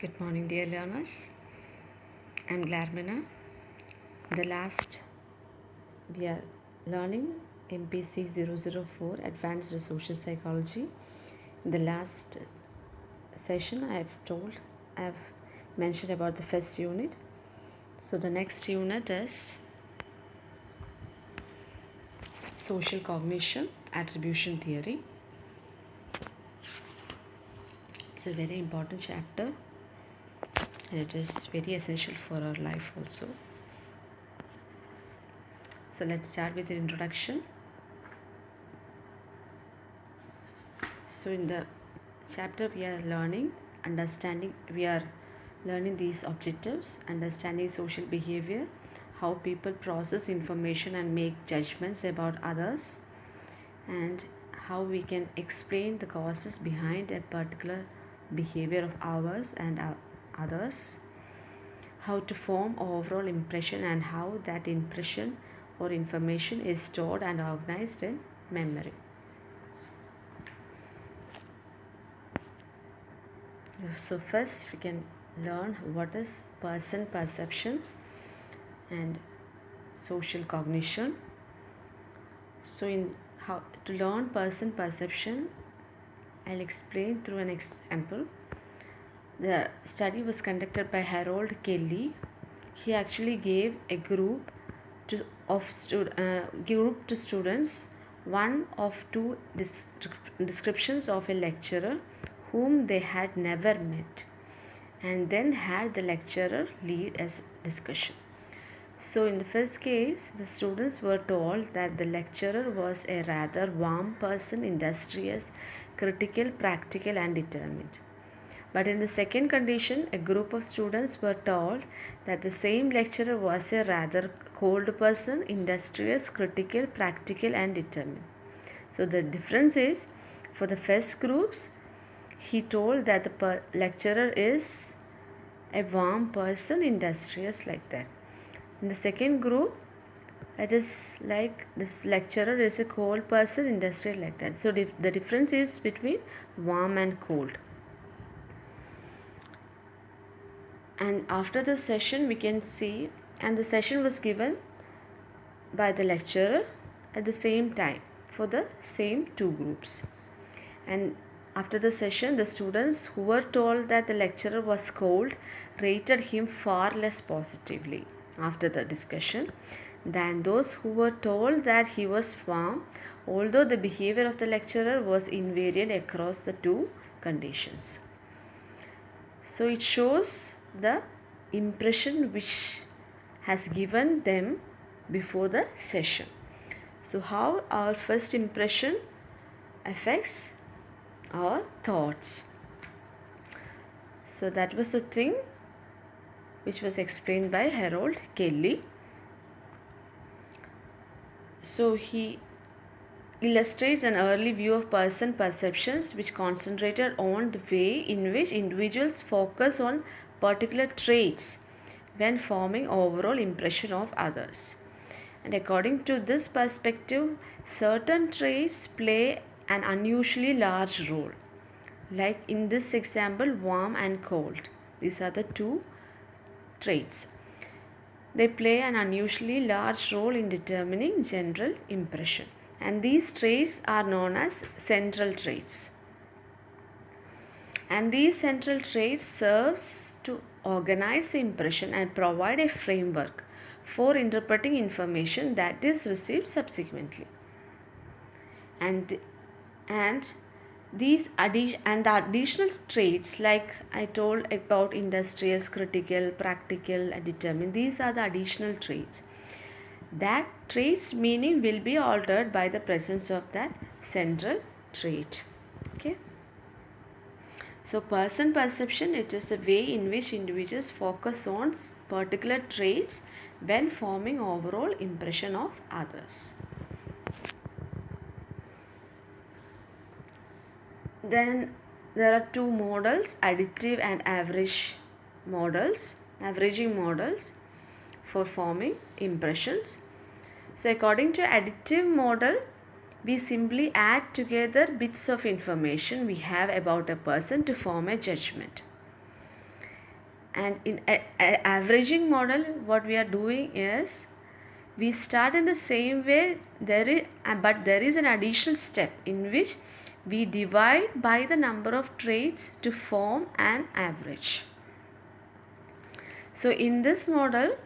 Good morning, dear learners. I'm Glarmina. The last, we are learning MPC 004 Advanced Social Psychology. In the last session, I have told, I have mentioned about the first unit. So, the next unit is Social Cognition Attribution Theory. It's a very important chapter it is very essential for our life also. So let's start with the introduction. So in the chapter we are learning understanding we are learning these objectives understanding social behavior how people process information and make judgments about others and how we can explain the causes behind a particular behavior of ours and our others how to form overall impression and how that impression or information is stored and organized in memory. So first we can learn what is person perception and social cognition. So in how to learn person perception i'll explain through an example the study was conducted by Harold Kelley. He actually gave a group to of stud, uh, group to students one of two descriptions of a lecturer whom they had never met and then had the lecturer lead a discussion. So in the first case the students were told that the lecturer was a rather warm person industrious critical practical and determined but in the second condition, a group of students were told that the same lecturer was a rather cold person, industrious, critical, practical, and determined. So the difference is for the first groups, he told that the lecturer is a warm person, industrious, like that. In the second group, it is like this lecturer is a cold person, industrial, like that. So the difference is between warm and cold. And after the session we can see and the session was given by the lecturer at the same time for the same two groups. And after the session the students who were told that the lecturer was cold rated him far less positively after the discussion than those who were told that he was warm although the behavior of the lecturer was invariant across the two conditions. So it shows the impression which has given them before the session. So how our first impression affects our thoughts. So that was the thing which was explained by Harold Kelley. So he illustrates an early view of person perceptions which concentrated on the way in which individuals focus on particular traits when forming overall impression of others. And according to this perspective, certain traits play an unusually large role. Like in this example, warm and cold. These are the two traits. They play an unusually large role in determining general impression. And these traits are known as central traits. And these central traits serves to organize the impression and provide a framework for interpreting information that is received subsequently. And, and these addition and the additional traits like I told about industrious, critical, practical, and determined. These are the additional traits. That trait's meaning will be altered by the presence of that central trait. Okay. So person perception it is the way in which individuals focus on particular traits when forming overall impression of others. Then there are two models additive and average models averaging models for forming impressions. So according to additive model we simply add together bits of information we have about a person to form a judgment. and in a, a- averaging model what we are doing is we start in the same way there is but there is an additional step in which we divide by the number of traits to form an average so in this model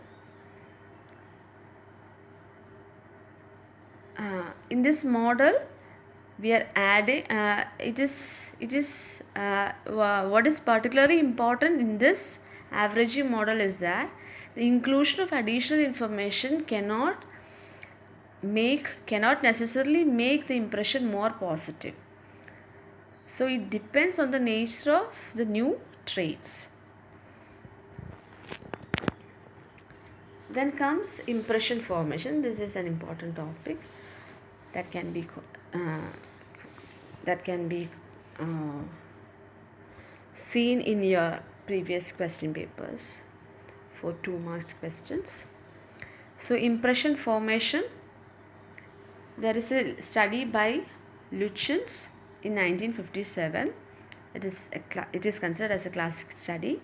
uh, in this model we are adding uh, it is it is uh, what is particularly important in this averaging model is that the inclusion of additional information cannot make cannot necessarily make the impression more positive. So it depends on the nature of the new traits. Then comes impression formation. This is an important topic that can be uh, that can be uh, seen in your previous question papers for two marks questions so impression formation there is a study by Luchins in nineteen fifty-seven. It is a it is considered as a classic study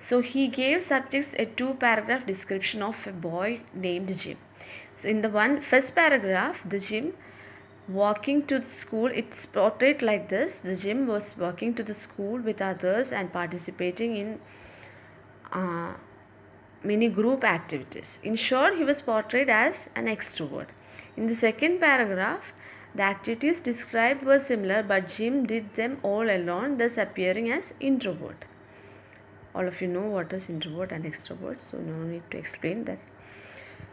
so he gave subjects a two paragraph description of a boy named Jim. So in the one first paragraph, the Jim walking to the school, it's portrayed like this. The Jim was walking to the school with others and participating in uh, many group activities. In short, he was portrayed as an extrovert. In the second paragraph, the activities described were similar, but Jim did them all alone, thus appearing as introvert all of you know what is introvert and extrovert so no need to explain that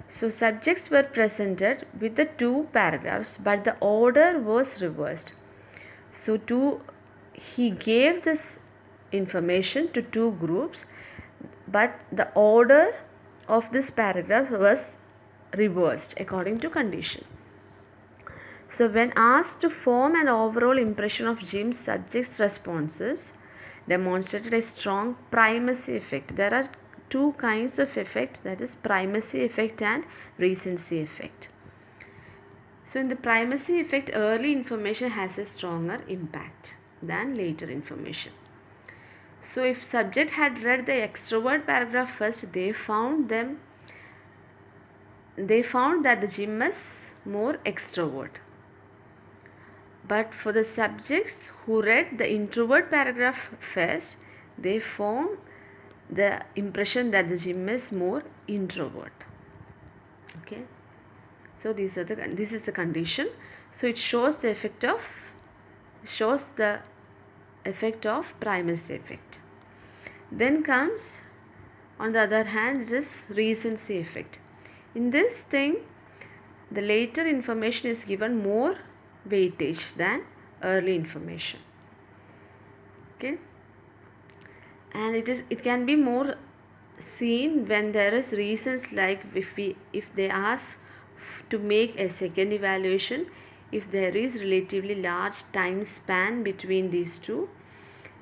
so subjects were presented with the two paragraphs but the order was reversed so to he gave this information to two groups but the order of this paragraph was reversed according to condition so when asked to form an overall impression of Jim's subjects responses demonstrated a strong primacy effect. There are two kinds of effect that is primacy effect and recency effect. So in the primacy effect early information has a stronger impact than later information. So if subject had read the extrovert paragraph first they found them they found that the Jim is more extrovert. But for the subjects who read the introvert paragraph first, they form the impression that the Jim is more introvert. Okay. So these are the this is the condition. So it shows the effect of shows the effect of primacy effect. Then comes on the other hand it is recency effect. In this thing the later information is given more weightage than early information okay and it is it can be more seen when there is reasons like if we if they ask to make a second evaluation if there is relatively large time span between these two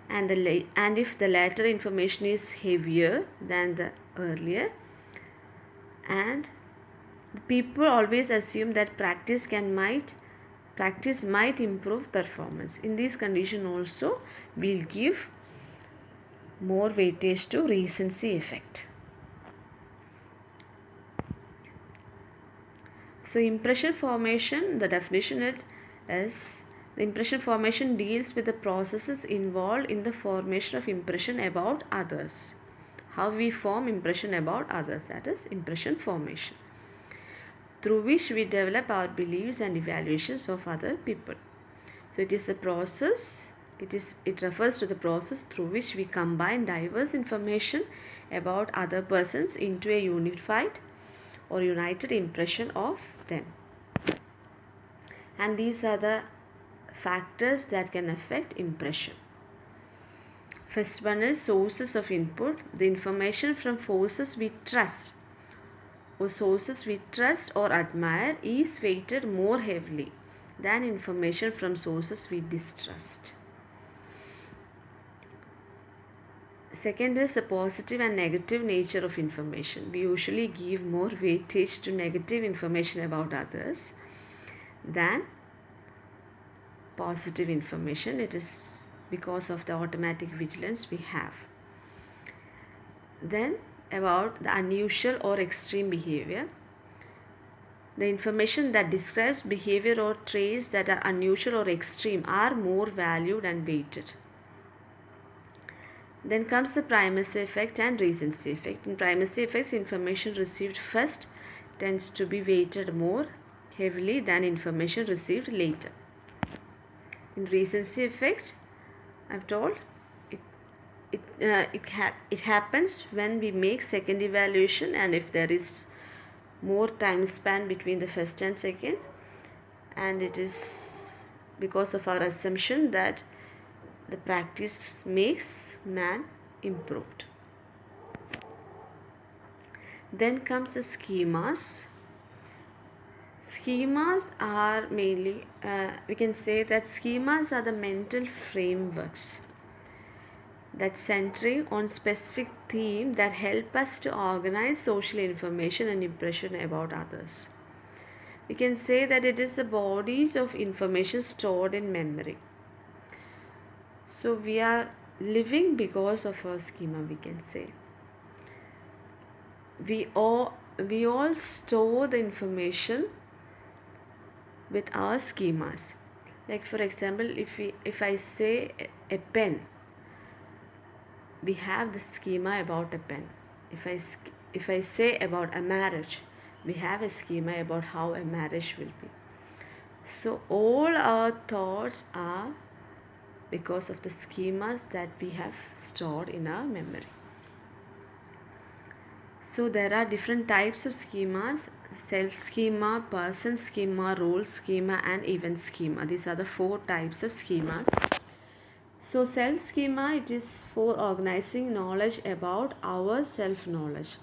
and the and if the latter information is heavier than the earlier. And people always assume that practice can might practice might improve performance. In this condition also we'll give more weightage to recency effect. So impression formation the definition it is the impression formation deals with the processes involved in the formation of impression about others. How we form impression about others that is impression formation. Through which we develop our beliefs and evaluations of other people. So it is a process, it is it refers to the process through which we combine diverse information about other persons into a unified or united impression of them. And these are the factors that can affect impression. First one is sources of input, the information from forces we trust or sources we trust or admire is weighted more heavily than information from sources we distrust. Second is the positive and negative nature of information. We usually give more weightage to negative information about others than positive information. It is because of the automatic vigilance we have. then about the unusual or extreme behavior the information that describes behavior or traits that are unusual or extreme are more valued and weighted then comes the primacy effect and recency effect. In primacy effects, information received first tends to be weighted more heavily than information received later. In recency effect, I've told it it uh, it, ha- it happens when we make second evaluation and if there is more time span between the first and second and it is because of our assumption that the practice makes man improved. Then comes the schemas. Schemas are mainly, uh, we can say that schemas are the mental frameworks that centering on specific theme that help us to organize social information and impression about others. We can say that it is the bodies of information stored in memory. So we are living because of our schema we can say. We all we all store the information with our schemas. Like for example if we if I say a pen we have the schema about a pen. If I if I say about a marriage we have a schema about how a marriage will be. So all our thoughts are because of the schemas that we have stored in our memory. So there are different types of schemas self schema, person schema, role schema and event schema. These are the four types of schemas. So self schema it is for organizing knowledge about our self knowledge.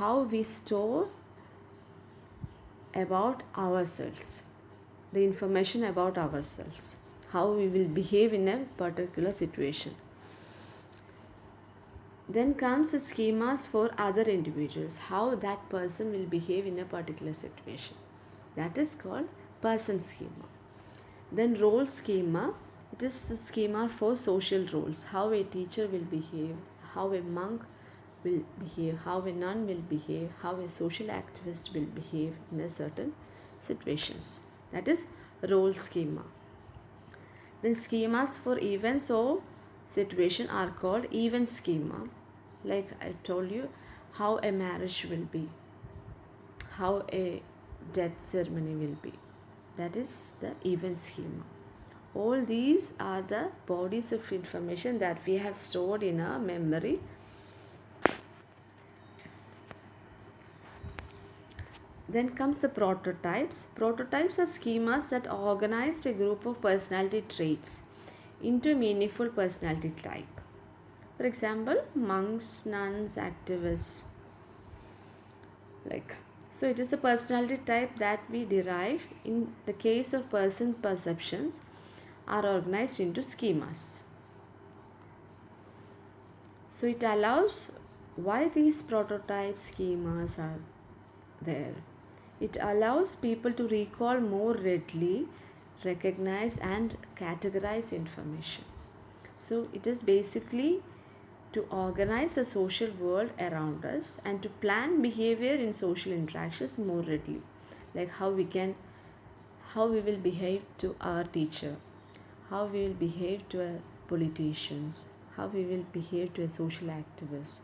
How we store about ourselves. The information about ourselves how we will behave in a particular situation. Then comes the schemas for other individuals, how that person will behave in a particular situation. That is called person schema. Then role schema, it is the schema for social roles, how a teacher will behave, how a monk will behave, how a nun will behave, how a social activist will behave in a certain situations. That is role schema. Then schemas for events or situation are called event schema. Like I told you, how a marriage will be, how a death ceremony will be. That is the event schema. All these are the bodies of information that we have stored in our memory Then comes the prototypes. Prototypes are schemas that organized a group of personality traits into meaningful personality type. For example, monks, nuns, activists. Like so it is a personality type that we derive in the case of person's perceptions are organized into schemas. So it allows why these prototype schemas are there it allows people to recall more readily, recognize and categorize information. So it is basically to organize the social world around us and to plan behavior in social interactions more readily. Like how we can how we will behave to our teacher, how we will behave to our politicians, how we will behave to a social activist,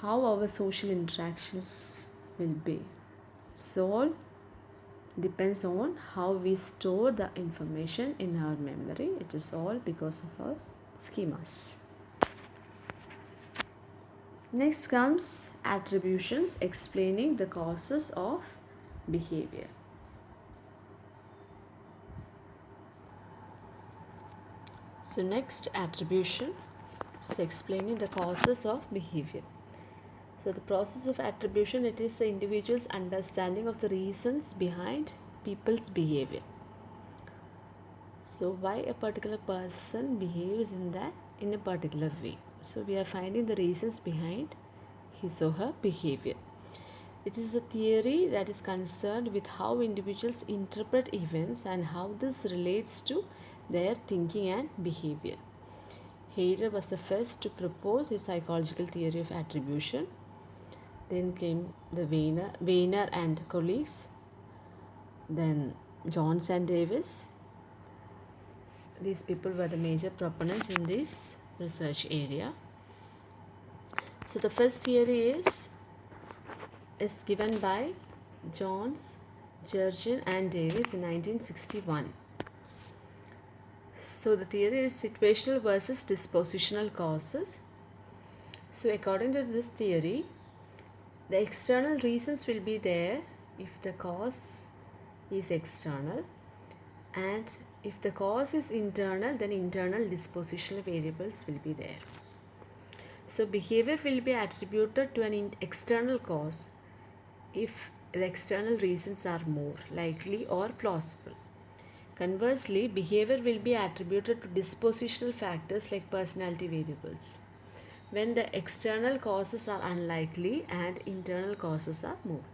how our social interactions will be. So all depends on how we store the information in our memory. It is all because of our schemas. Next comes attributions explaining the causes of behavior. So next attribution is explaining the causes of behavior. So the process of attribution it is the individual's understanding of the reasons behind people's behavior. So why a particular person behaves in that in a particular way. So we are finding the reasons behind his or her behavior. It is a theory that is concerned with how individuals interpret events and how this relates to their thinking and behavior. Heider was the first to propose a psychological theory of attribution. Then came the Weiner, Weiner and colleagues. Then Jones and Davis. These people were the major proponents in this research area. So the first theory is is given by Jones, Jurgen and Davis in 1961. So the theory is situational versus dispositional causes. So according to this theory, the external reasons will be there if the cause is external and if the cause is internal then internal dispositional variables will be there. So behavior will be attributed to an external cause if the external reasons are more likely or plausible. Conversely, behavior will be attributed to dispositional factors like personality variables when the external causes are unlikely and internal causes are more.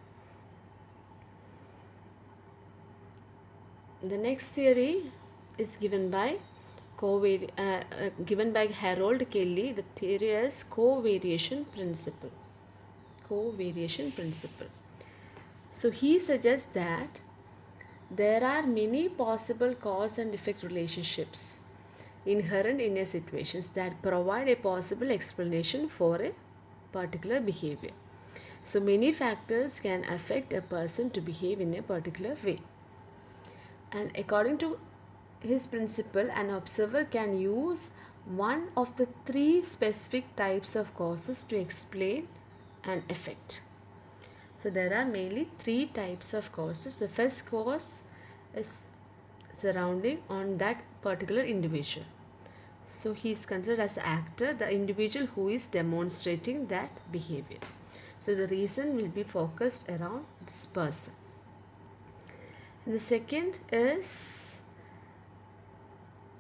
The next theory is given by co-vari- uh, uh, given by Harold Kelley. The theory is covariation principle. Covariation principle. So he suggests that there are many possible cause and effect relationships inherent in a situations that provide a possible explanation for a particular behavior. So many factors can affect a person to behave in a particular way. And according to his principle, an observer can use one of the three specific types of causes to explain an effect. So there are mainly three types of causes. The first cause is surrounding on that particular individual. So he is considered as actor, the individual who is demonstrating that behavior. So the reason will be focused around this person. The second is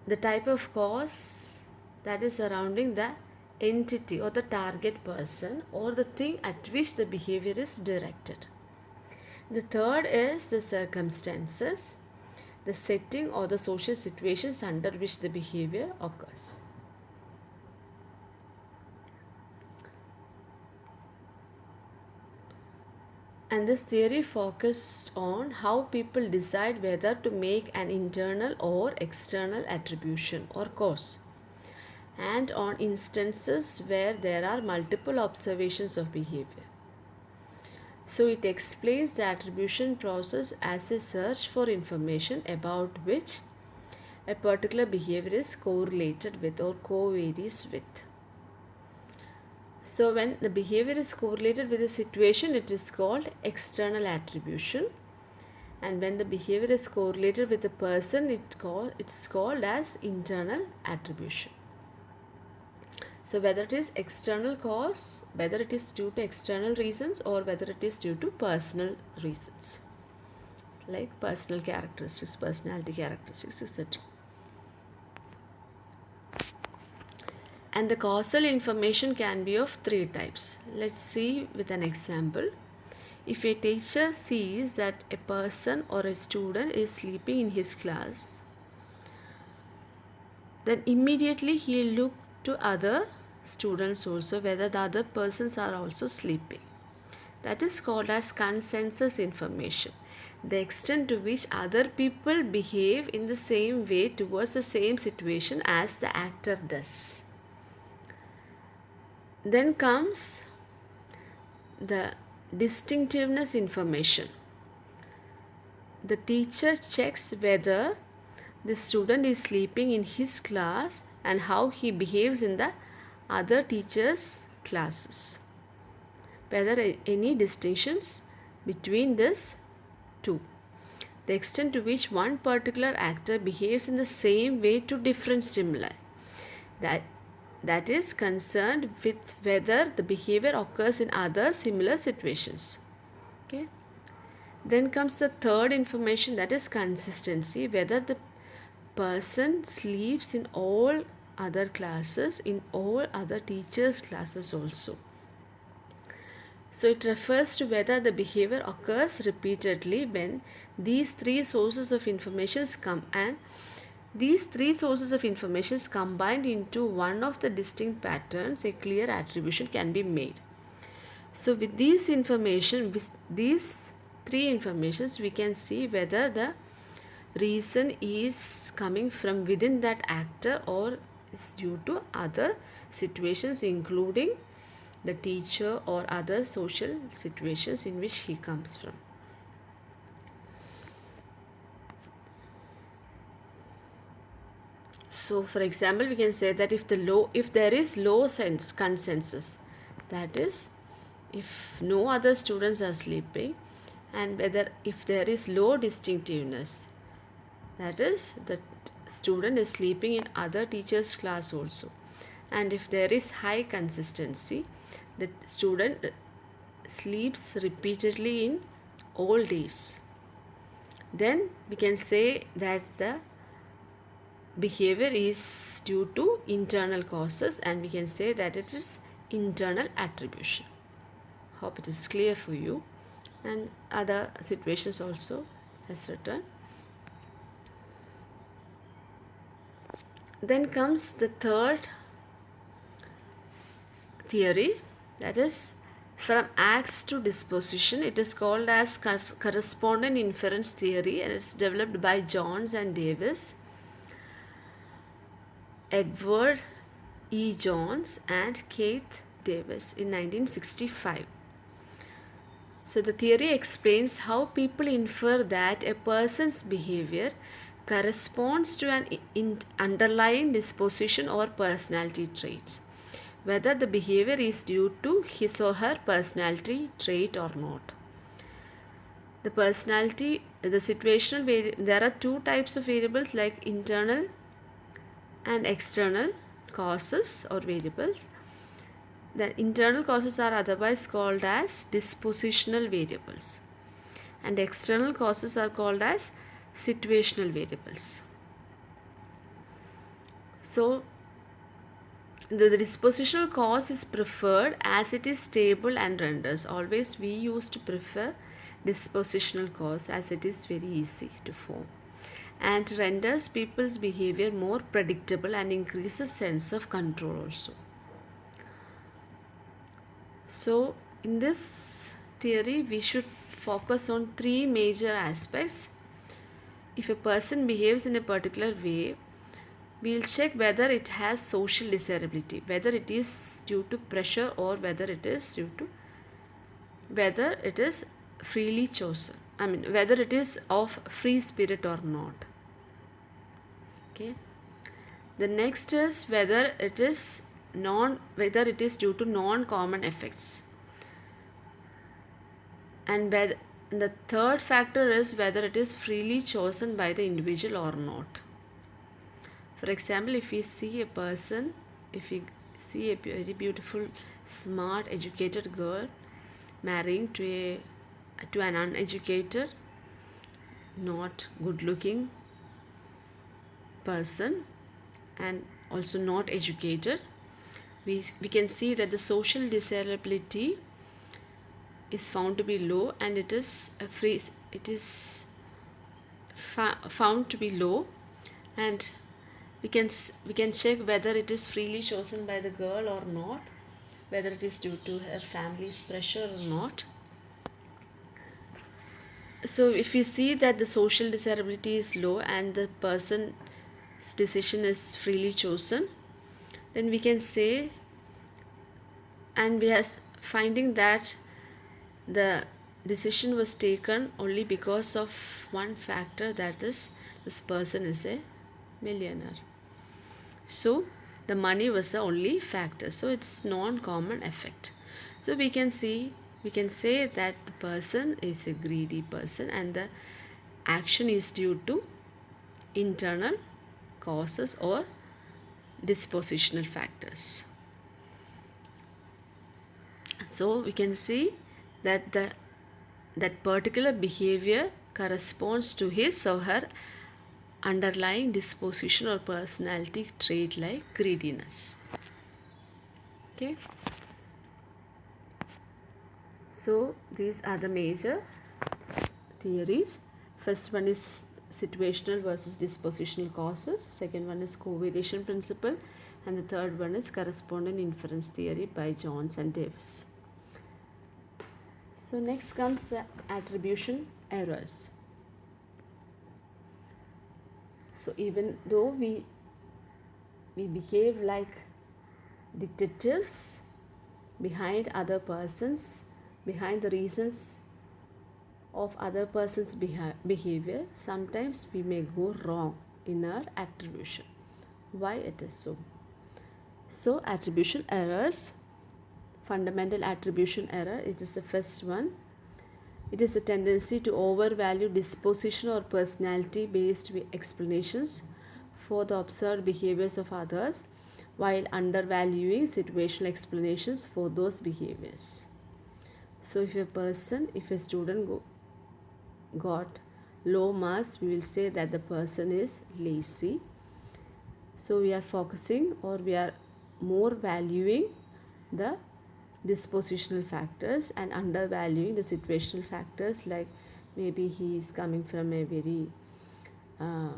the type of cause that is surrounding the entity or the target person or the thing at which the behavior is directed. The third is the circumstances, the setting or the social situations under which the behavior occurs. And this theory focused on how people decide whether to make an internal or external attribution or cause and on instances where there are multiple observations of behavior. So it explains the attribution process as a search for information about which a particular behavior is correlated with or co-varies with. So when the behavior is correlated with a situation, it is called external attribution. And when the behavior is correlated with a person, it call, it's called as internal attribution. So whether it is external cause, whether it is due to external reasons or whether it is due to personal reasons like personal characteristics, personality characteristics, etc. And the causal information can be of three types. Let's see with an example. If a teacher sees that a person or a student is sleeping in his class, then immediately he will look to other students also whether the other persons are also sleeping. That is called as consensus information. The extent to which other people behave in the same way towards the same situation as the actor does. Then comes the distinctiveness information. The teacher checks whether the student is sleeping in his class and how he behaves in the other teachers' classes. Whether any distinctions between these two. The extent to which one particular actor behaves in the same way to different stimuli. That, that is concerned with whether the behavior occurs in other similar situations. Okay. Then comes the third information that is consistency, whether the person sleeps in all other classes in all other teachers classes also. So it refers to whether the behavior occurs repeatedly when these three sources of information come and these three sources of information combined into one of the distinct patterns a clear attribution can be made. So with these information with these three informations we can see whether the reason is coming from within that actor or is due to other situations including the teacher or other social situations in which he comes from. So for example we can say that if the low if there is low sense consensus that is if no other students are sleeping and whether if there is low distinctiveness that is the student is sleeping in other teachers class also. And if there is high consistency the student sleeps repeatedly in all days. Then we can say that the behavior is due to internal causes and we can say that it is internal attribution. Hope it is clear for you. And other situations also has written then comes the third theory that is from acts to disposition it is called as correspondent inference theory and it's developed by Jones and Davis Edward E. Jones and Keith Davis in 1965 so the theory explains how people infer that a person's behavior corresponds to an underlying disposition or personality traits, whether the behavior is due to his or her personality trait or not. The personality, the situational, there are two types of variables like internal and external causes or variables. The internal causes are otherwise called as dispositional variables and external causes are called as situational variables. So the, dispositional cause is preferred as it is stable and renders. Always we used to prefer dispositional cause as it is very easy to form and renders people's behavior more predictable and increases sense of control also. So in this theory we should focus on three major aspects. If a person behaves in a particular way, we'll check whether it has social desirability, whether it is due to pressure or whether it is due to whether it is freely chosen. I mean whether it is of free spirit or not. Okay. The next is whether it is non whether it is due to non-common effects and whether the third factor is whether it is freely chosen by the individual or not. For example if we see a person if we see a very beautiful smart educated girl marrying to a to an uneducated not good looking person and also not educated we, we can see that the social desirability is found to be low and it is uh, a free it is found to be low. And we can we can check whether it is freely chosen by the girl or not whether it is due to her family's pressure or not. So if we see that the social desirability is low and the person's decision is freely chosen then we can say and we are finding that the decision was taken only because of one factor that is this person is a millionaire. So the money was the only factor. So it's non-common effect. So we can see we can say that the person is a greedy person and the action is due to internal causes or dispositional factors. So we can see that the that particular behavior corresponds to his or her underlying disposition or personality trait like greediness okay so these are the major theories first one is situational versus dispositional causes. Second one is covariation principle. And the third one is correspondent inference theory by Jones and Davis. So next comes the attribution errors. So even though we we behave like detectives behind other persons, behind the reasons of other person's beha behavior, sometimes we may go wrong in our attribution. Why it is so? So attribution errors, fundamental attribution error, it is the first one. It is a tendency to overvalue disposition or personality based explanations for the observed behaviors of others while undervaluing situational explanations for those behaviors. So if a person, if a student go, got low marks, we will say that the person is lazy. So we are focusing or we are more valuing the dispositional factors and undervaluing the situational factors like maybe he is coming from a very uh,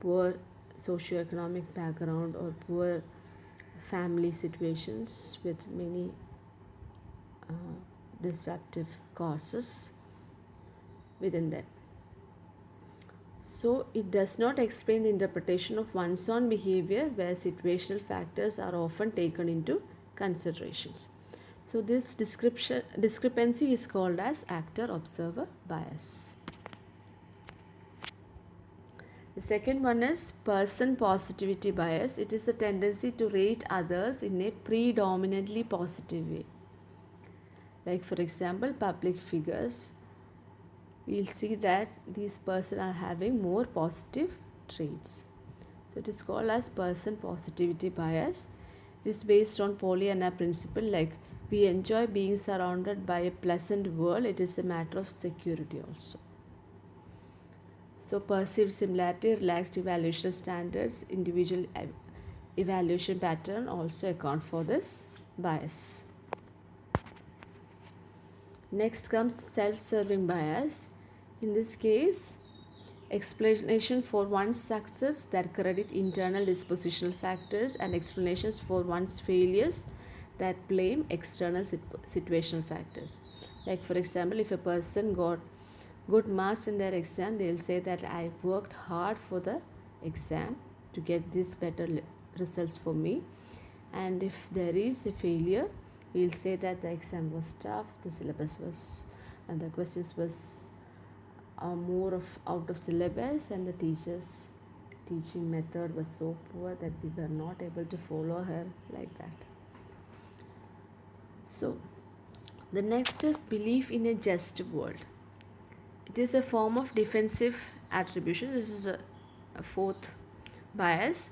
poor socioeconomic background or poor family situations with many uh, disruptive causes within them. So it does not explain the interpretation of one's own behavior where situational factors are often taken into considerations. So this description discrepancy is called as actor-observer bias. The second one is person positivity bias. It is a tendency to rate others in a predominantly positive way. Like for example, public figures we'll see that these person are having more positive traits. So it is called as person positivity bias. It is based on Pollyanna principle like we enjoy being surrounded by a pleasant world. It is a matter of security also. So perceived similarity, relaxed evaluation standards, individual evaluation pattern also account for this bias. Next comes self-serving bias. In this case, explanation for one's success that credit internal dispositional factors and explanations for one's failures that blame external situational factors. Like for example, if a person got good marks in their exam, they'll say that I worked hard for the exam to get these better results for me. And if there is a failure, we'll say that the exam was tough, the syllabus was, and the questions was are more of out of syllabus and the teachers teaching method was so poor that we were not able to follow her like that so the next is belief in a just world. It is a form of defensive attribution. This is a, a fourth bias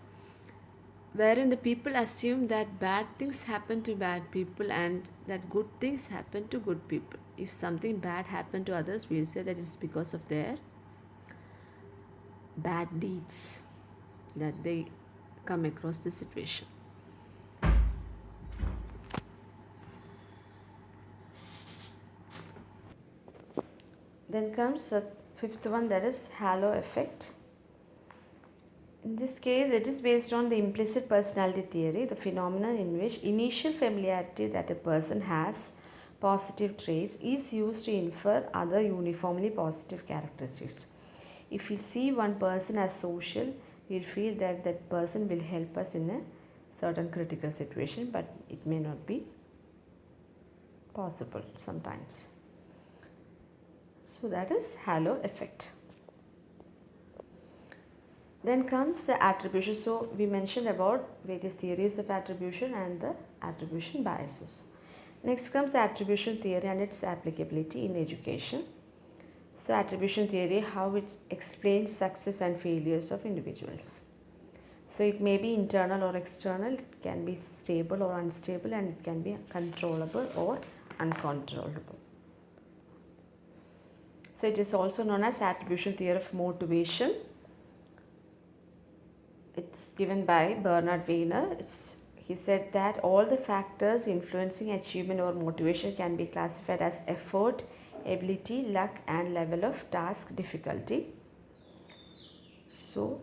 wherein the people assume that bad things happen to bad people and that good things happen to good people. If something bad happened to others we'll say that it's because of their bad deeds that they come across the situation then comes the fifth one that is halo effect in this case, it is based on the implicit personality theory, the phenomenon in which initial familiarity that a person has positive traits is used to infer other uniformly positive characteristics. If we see one person as social, we'll feel that that person will help us in a certain critical situation, but it may not be possible sometimes. So that is halo effect. Then comes the attribution. So we mentioned about various theories of attribution and the attribution biases. Next comes the attribution theory and its applicability in education. So attribution theory, how it explains success and failures of individuals. So it may be internal or external, it can be stable or unstable and it can be controllable or uncontrollable. So it is also known as attribution theory of motivation. It's given by Bernard Weiner. It's he said that all the factors influencing achievement or motivation can be classified as effort, ability, luck and level of task difficulty. So,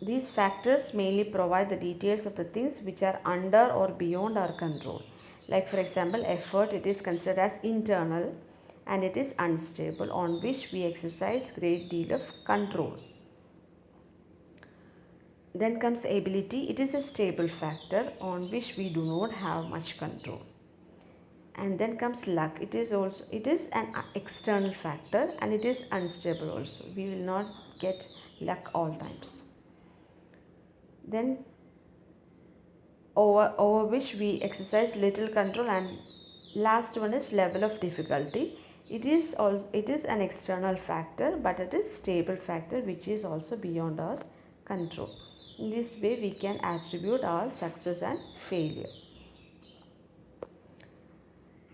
these factors mainly provide the details of the things which are under or beyond our control. Like for example, effort it is considered as internal and it is unstable on which we exercise great deal of control. Then comes ability. It is a stable factor on which we do not have much control. And then comes luck. It is also it is an uh, external factor and it is unstable also. We will not get luck all times. Then over, over which we exercise little control and last one is level of difficulty. It is also it is an external factor but it is stable factor which is also beyond our control. In this way we can attribute our success and failure.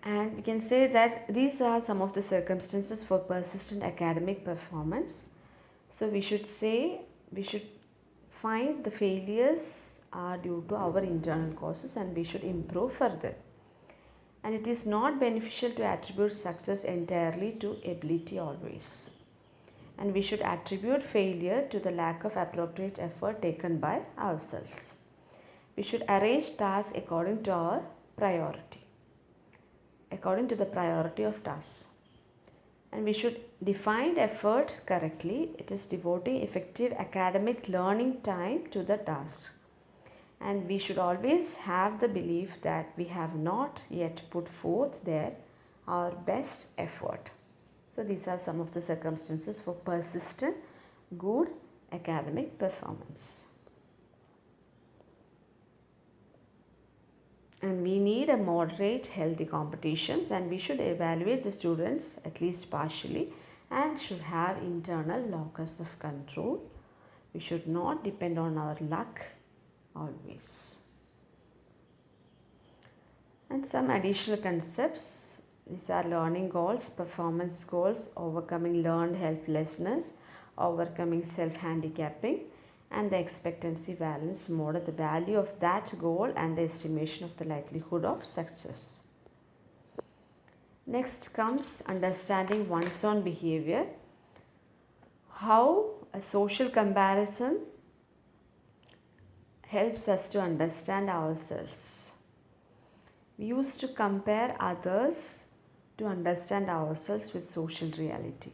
And we can say that these are some of the circumstances for persistent academic performance. So we should say we should find the failures are due to our internal causes and we should improve further and it is not beneficial to attribute success entirely to ability always and we should attribute failure to the lack of appropriate effort taken by ourselves. We should arrange tasks according to our priority, according to the priority of tasks. And we should define effort correctly. It is devoting effective academic learning time to the task. And we should always have the belief that we have not yet put forth there our best effort. So these are some of the circumstances for persistent good academic performance. And we need a moderate healthy competitions and we should evaluate the students at least partially and should have internal locus of control. We should not depend on our luck always. And some additional concepts these are learning goals, performance goals, overcoming learned helplessness, overcoming self-handicapping and the expectancy valence model, the value of that goal and the estimation of the likelihood of success. Next comes understanding one's own behavior. How a social comparison helps us to understand ourselves. We used to compare others to understand ourselves with social reality.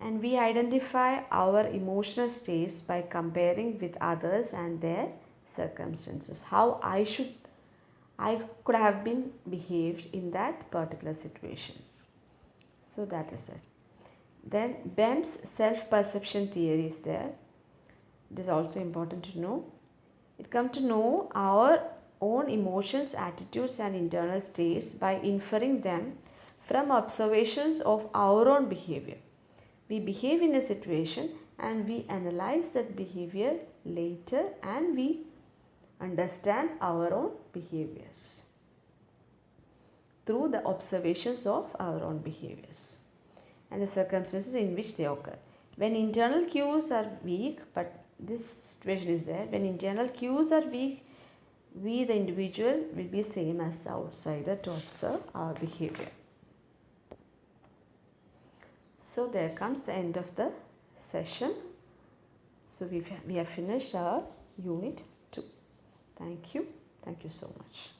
And we identify our emotional states by comparing with others and their circumstances. How I should, I could have been behaved in that particular situation. So that is it. Then Bem's self-perception theory is there. It is also important to know. It comes to know our own emotions, attitudes and internal states by inferring them from observations of our own behavior. We behave in a situation and we analyze that behavior later and we understand our own behaviors through the observations of our own behaviors and the circumstances in which they occur. When internal cues are weak, but this situation is there, when internal cues are weak, we the individual will be same as the outsider to observe our behavior. So there comes the end of the session. So we we have finished our unit 2. Thank you. Thank you so much.